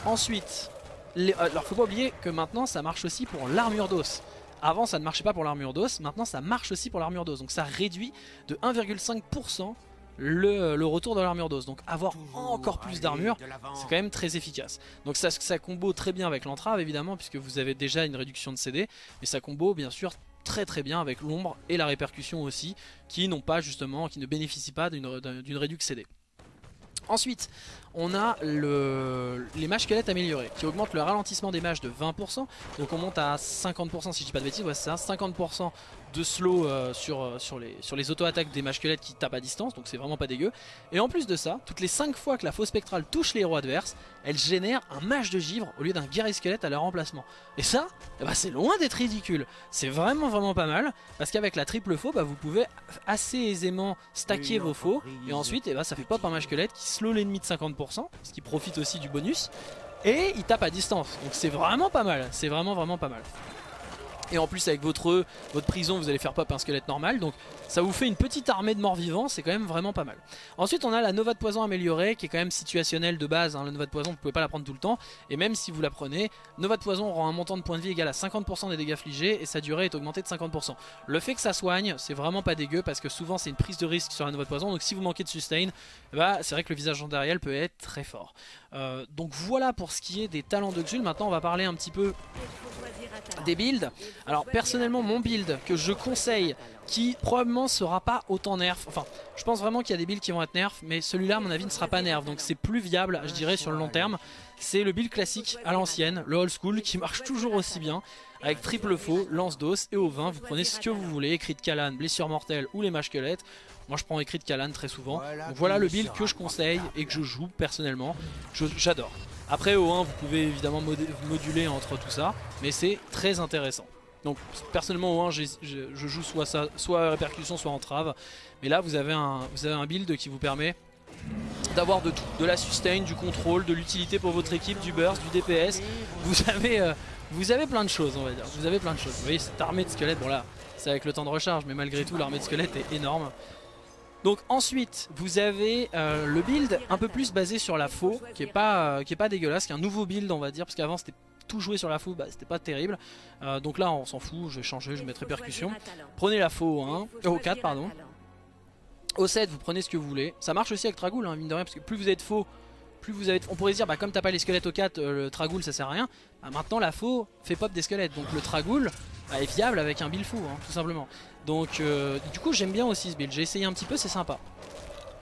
ensuite... Les, euh, alors faut pas oublier que maintenant ça marche aussi pour l'armure d'os. Avant ça ne marchait pas pour l'armure d'os, maintenant ça marche aussi pour l'armure d'os. Donc ça réduit de 1,5% le, le, retour de l'armure d'os. Donc avoir encore plus d'armure, c'est quand même très efficace. Donc ça, ça combo très bien avec l'entrave évidemment, puisque vous avez déjà une réduction de CD. Mais ça combo bien sûr très très bien avec l'ombre et la répercussion aussi, qui n'ont pas justement, qui ne bénéficient pas d'une réduction CD. Ensuite, on a le, les mages squelettes améliorés qui augmentent le ralentissement des mages de 20%. Donc on monte à 50% si je dis pas de bêtises, ouais, c'est ça, 50% de slow euh, sur, euh, sur les, sur les auto-attaques des mages squelettes qui tapent à distance, donc c'est vraiment pas dégueu. Et en plus de ça, toutes les 5 fois que la fausse spectrale touche les héros adverses, elle génère un mage de givre au lieu d'un guerrier squelette à leur remplacement. Et ça, eh ben, c'est loin d'être ridicule. C'est vraiment vraiment pas mal, parce qu'avec la triple faux, bah, vous pouvez assez aisément stacker vos faux, et ensuite eh ben, ça fait pop un mage squelette qui slow l'ennemi de 50%, ce qui profite aussi du bonus, et il tape à distance. Donc c'est vraiment pas mal, c'est vraiment vraiment pas mal. Et en plus avec votre, votre prison vous allez faire pop un squelette normal. Donc ça vous fait une petite armée de morts vivants C'est quand même vraiment pas mal. Ensuite on a la Nova de Poison améliorée Qui est quand même situationnelle de base hein. La Nova de Poison vous pouvez pas la prendre tout le temps. Et même si vous la prenez Nova de Poison rend un montant de points de vie égal à 50% des dégâts affligés Et sa durée est augmentée de 50% Le fait que ça soigne c'est vraiment pas dégueu Parce que souvent c'est une prise de risque sur la Nova de Poison. Donc si vous manquez de sustain bah, C'est vrai que le visage d'Ariel peut être très fort. Euh, Donc voilà pour ce qui est des talents de Xul. Maintenant on va parler un petit peu des builds. Alors personnellement mon build que je conseille qui probablement sera pas autant nerf. Enfin je pense vraiment qu'il y a des builds qui vont être nerf mais celui-là à mon avis ne sera pas nerf donc c'est plus viable je dirais sur le long terme. C'est le build classique à l'ancienne, le old school qui marche toujours aussi bien avec triple faux, lance d'os et au vin vous prenez ce que vous voulez, écrit de Kalan, blessure mortelle ou les mages squelettes. Moi je prends écrit de Kalan très souvent. Donc voilà le build que je conseille et que je joue personnellement. J'adore. Après au 1 vous pouvez évidemment moduler entre tout ça, mais c'est très intéressant. Donc personnellement au 1 je, joue soit ça, soit répercussion, soit entrave. Mais là vous avez un, vous avez un build qui vous permet d'avoir de tout, de la sustain, du contrôle, de l'utilité pour votre équipe, du burst, du DPS. Vous avez, euh, vous avez plein de choses on va dire, vous avez plein de choses. Vous voyez cette armée de squelettes, bon là c'est avec le temps de recharge mais malgré tout l'armée de squelettes est énorme. Donc ensuite vous avez euh, le build un peu plus basé sur la faux qui est pas, euh, pas dégueulasse, qui est un nouveau build on va dire parce qu'avant c'était tout joué sur la faux, bah, c'était pas terrible. Euh, donc là on s'en fout, je vais changer, je vais mettre répercussion. Prenez la faux au 1, au 4 pardon. Au 7 vous prenez ce que vous voulez. Ça marche aussi avec Tragoul hein, mine de rien parce que plus vous êtes faux, plus vous avez... On pourrait dire bah comme t'as pas les squelettes au 4, le Tragoul ça sert à rien. Bah, maintenant la faux fait pop des squelettes donc le Tragoul bah, est fiable avec un build faux hein, tout simplement. Donc euh, du coup j'aime bien aussi ce build, j'ai essayé un petit peu, c'est sympa.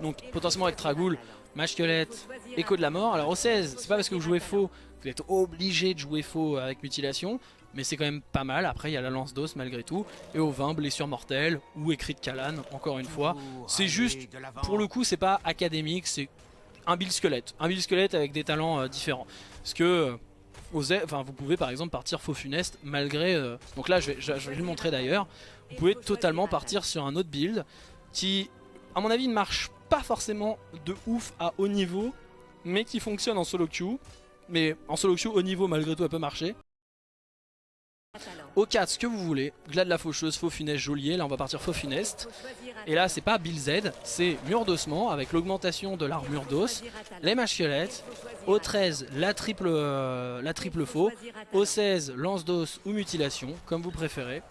Donc potentiellement avec Tragoul, Mage Squelette, Écho de la Mort. Alors au 16, c'est pas parce que vous jouez faux, vous êtes obligé de jouer faux avec Mutilation. Mais c'est quand même pas mal, après il y a la lance d'os malgré tout. Et au 20, blessure mortelle ou écrit de Kalan, encore une fois. C'est juste, pour le coup c'est pas académique, c'est un build squelette. Un build squelette avec des talents euh, différents. Parce que enfin, vous pouvez par exemple partir faux funeste malgré... Euh, donc là je vais, je vais le montrer d'ailleurs. Vous pouvez totalement partir sur un autre build qui à mon avis ne marche pas forcément de ouf à haut niveau mais qui fonctionne en solo queue. Mais en solo queue haut niveau malgré tout elle peut marcher. Au 4, ce que vous voulez. Glade la faucheuse, faux funeste, geôlier. Là, on va partir faux funeste. Et là, c'est pas Bill Z, c'est mur d'ossement avec l'augmentation de l'armure d'os, les machiolettes. Au 13, la triple, euh, la triple faux. Au 16, lance d'os ou mutilation, comme vous préférez.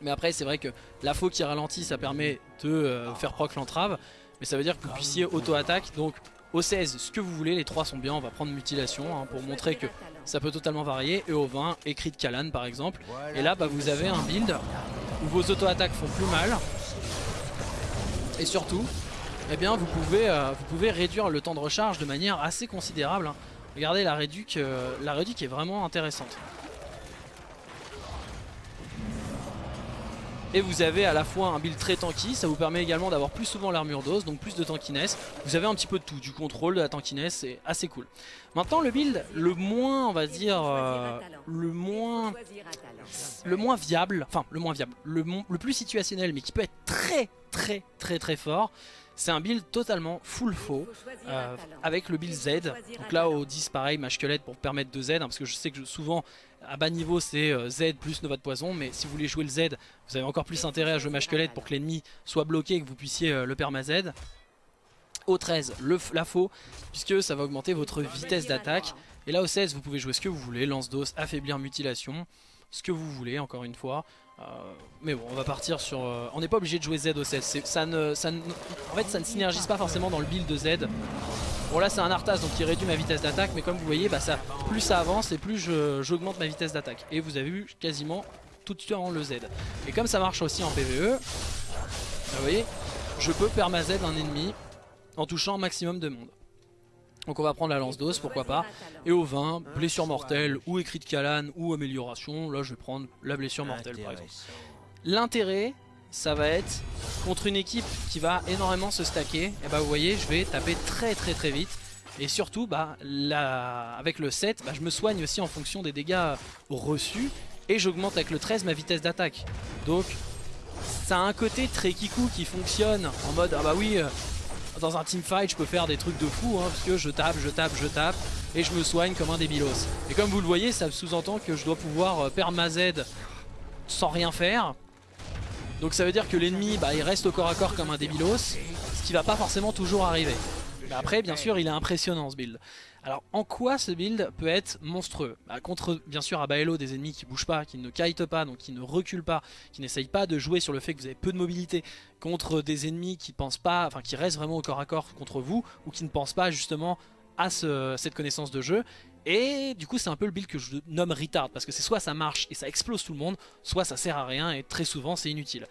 Mais après, c'est vrai que la faux qui ralentit, ça permet de euh, faire proc l'entrave. Mais ça veut dire que vous puissiez auto-attaque. Donc, au 16, ce que vous voulez, les trois sont bien. On va prendre mutilation hein, pour montrer que ça peut totalement varier. Et au 20, écrit de Kalan par exemple. Et là, bah, vous avez un build où vos auto-attaques font plus mal. Et surtout, eh bien, vous, pouvez, euh, réduire le temps de recharge de manière assez considérable. Hein. Regardez, la réduc, euh, la réduc est vraiment intéressante. Et vous avez à la fois un build très tanky, ça vous permet également d'avoir plus souvent l'armure d'os, donc plus de tankiness. Vous avez un petit peu de tout, du contrôle, de la tankiness, c'est assez cool. Maintenant le build le moins, on va dire, euh, le moins le moins viable, enfin le moins viable, le, le plus situationnel mais qui peut être très très très très fort, c'est un build totalement full faux euh, avec le build Z. Donc là au 10 pareil, ma squelette pour permettre de Z, hein, parce que je sais que souvent à bas niveau c'est euh, Z plus Nova de Poison, mais si vous voulez jouer le Z, vous avez encore plus intérêt à jouer ma squelette pour que l'ennemi soit bloqué et que vous puissiez euh, le perma Z. Au 13, le, la faux, puisque ça va augmenter votre vitesse d'attaque. Et là au 16, vous pouvez jouer ce que vous voulez, lance d'os, affaiblir, mutilation, ce que vous voulez encore une fois. Euh, mais bon, on va partir sur... Euh, on n'est pas obligé de jouer Z au 16. Ça ne, en fait, ça ne synergise pas forcément dans le build de Z. Bon là c'est un Arthas donc il réduit ma vitesse d'attaque mais comme vous voyez bah ça, plus ça avance et plus j'augmente ma vitesse d'attaque et vous avez vu quasiment tout de suite en le Z et comme ça marche aussi en PvE bah, vous voyez je peux perma Z un ennemi en touchant un maximum de monde Donc on va prendre la lance d'os, pourquoi pas. Et au 20, blessure mortelle, ou écrit de Kalan, ou amélioration. Là je vais prendre la blessure mortelle par exemple. L'intérêt, ça va être contre une équipe qui va énormément se stacker. Et bah vous voyez, je vais taper très très très vite. Et surtout, bah, avec le 7, bah, je me soigne aussi en fonction des dégâts reçus. Et j'augmente avec le 13 ma vitesse d'attaque. Donc ça a un côté très kikou qui fonctionne en mode ah bah oui euh, dans un teamfight je peux faire des trucs de fou hein, parce que je tape, je tape, je tape et je me soigne comme un débilos. Et comme vous le voyez ça sous-entend que je dois pouvoir euh, perdre ma Z sans rien faire. Donc ça veut dire que l'ennemi bah, il reste au corps à corps comme un débilos, ce qui va pas forcément toujours arriver. Mais après bien sûr il est impressionnant ce build. Alors en quoi ce build peut être monstrueux? Bah, Contre bien sûr à Baello des ennemis qui bougent pas, qui ne kitent pas, donc qui ne reculent pas, qui n'essayent pas de jouer sur le fait que vous avez peu de mobilité, contre des ennemis qui pensent pas, enfin qui restent vraiment au corps à corps contre vous, ou qui ne pensent pas justement à cette connaissance de jeu. Et du coup c'est un peu le build que je nomme retard, parce que c'est soit ça marche et ça explose tout le monde, soit ça sert à rien et très souvent c'est inutile.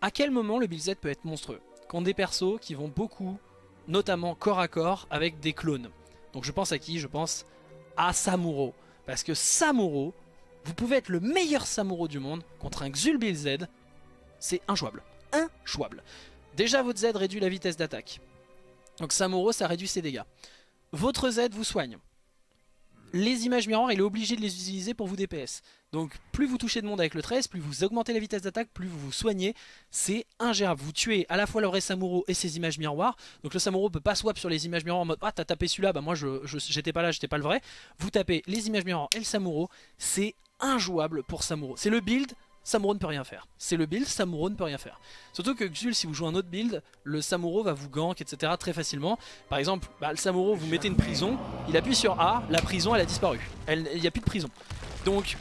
À quel moment le build Z peut être monstrueux? Contre des persos qui vont beaucoup, notamment corps à corps, avec des clones. Donc je pense à qui? Je pense à Samuro. Parce que Samuro, vous pouvez être le meilleur Samuro du monde contre un Xul Z, c'est injouable. Injouable. Déjà votre Z réduit la vitesse d'attaque. Donc Samuro ça réduit ses dégâts. Votre Z vous soigne les images miroirs, il est obligé de les utiliser pour vous DPS. Donc plus vous touchez de monde avec le 13, plus vous augmentez la vitesse d'attaque, plus vous vous soignez. C'est ingérable. Vous tuez à la fois le vrai Samuro et ses images miroirs. Donc le Samuro peut pas swap sur les images miroirs en mode « Ah t'as tapé celui-là, bah moi je j'étais pas là, j'étais pas le vrai ». Vous tapez les images miroirs et le Samuro, c'est injouable pour Samuro. C'est le build Samuro ne peut rien faire. C'est le build, Samuro ne peut rien faire. Surtout que Xul, si vous jouez un autre build, le Samuro va vous gank, etc. très facilement. Par exemple, bah, le Samuro, vous mettez une prison, il appuie sur A, la prison, elle a disparu. Il n'y a plus de prison. Donc,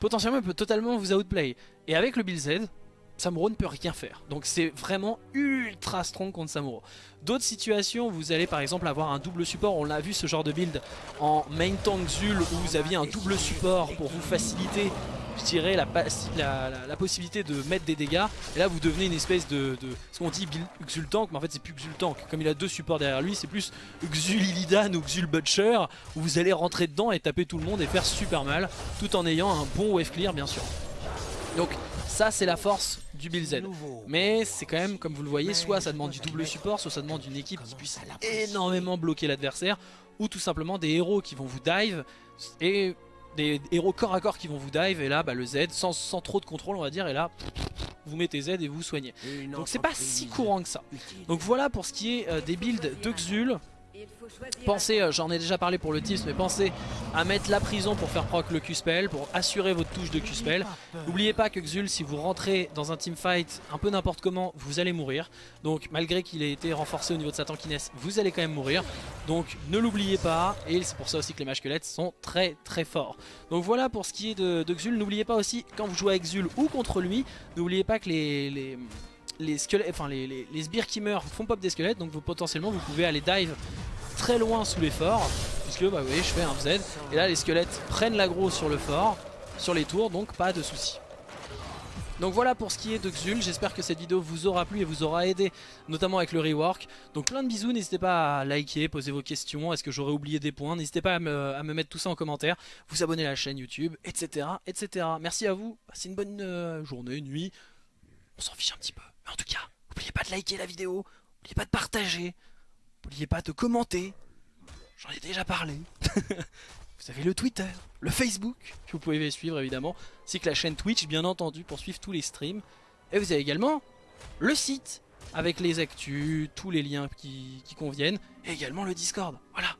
potentiellement, il peut totalement vous outplay. Et avec le build Z, Samuro ne peut rien faire. Donc c'est vraiment ultra strong contre Samuro. D'autres situations, vous allez par exemple avoir un double support. On l'a vu ce genre de build en main tank Zul où vous aviez un double support pour vous faciliter je dirais, la, la, possibilité de mettre des dégâts. Et là, vous devenez une espèce de, ce qu'on dit Xultank, mais en fait, c'est plus Xultank. Comme il a deux supports derrière lui, c'est plus Xul Illidan ou Xul Butcher, où vous allez rentrer dedans et taper tout le monde et faire super mal, tout en ayant un bon wave clear, bien sûr. Donc, ça, c'est la force du Build Z. Mais c'est quand même, comme vous le voyez, soit ça demande du double support, soit ça demande une équipe qui puisse énormément bloquer l'adversaire, ou tout simplement des héros qui vont vous dive. Et des héros corps à corps qui vont vous dive et là bah, le Z sans, sans, trop de contrôle on va dire et là vous mettez Z et vous, vous soignez donc c'est pas si courant que ça. donc voilà pour ce qui est euh, des builds de Xul Pensez, euh, j'en ai déjà parlé pour le tips, mais pensez à mettre la prison pour faire proc le Q-Spell, pour assurer votre touche de Q-Spell. N'oubliez pas que Xul, si vous rentrez dans un teamfight un peu n'importe comment, vous allez mourir. Donc malgré qu'il ait été renforcé au niveau de sa tankiness, vous allez quand même mourir. Donc ne l'oubliez pas, et c'est pour ça aussi que les mages squelettes sont très très forts. Donc voilà pour ce qui est de, Xul. N'oubliez pas aussi, quand vous jouez avec Xul ou contre lui, n'oubliez pas que les... les les squelettes, enfin les, les, sbires qui meurent font pop des squelettes donc vous, potentiellement vous pouvez aller dive très loin sous les forts puisque bah vous voyez je fais un Z et là les squelettes prennent l'aggro sur le fort sur les tours donc pas de soucis donc voilà pour ce qui est de Xul, j'espère que cette vidéo vous aura plu et vous aura aidé, notamment avec le rework. Donc plein de bisous, n'hésitez pas à liker, poser vos questions, est-ce que j'aurais oublié des points, n'hésitez pas à me, mettre tout ça en commentaire, vous abonner à la chaîne YouTube, etc. etc. Merci à vous, passez une bonne euh, journée, nuit, on s'en fiche un petit peu. Mais en tout cas, n'oubliez pas de liker la vidéo, n'oubliez pas de partager, N'oubliez pas de commenter. J'en ai déjà parlé. vous avez le Twitter, le Facebook, que vous pouvez suivre évidemment, ainsi que la chaîne Twitch bien entendu pour suivre tous les streams. Et vous avez également le site avec les actus, tous les liens qui, qui conviennent, et également le Discord. Voilà.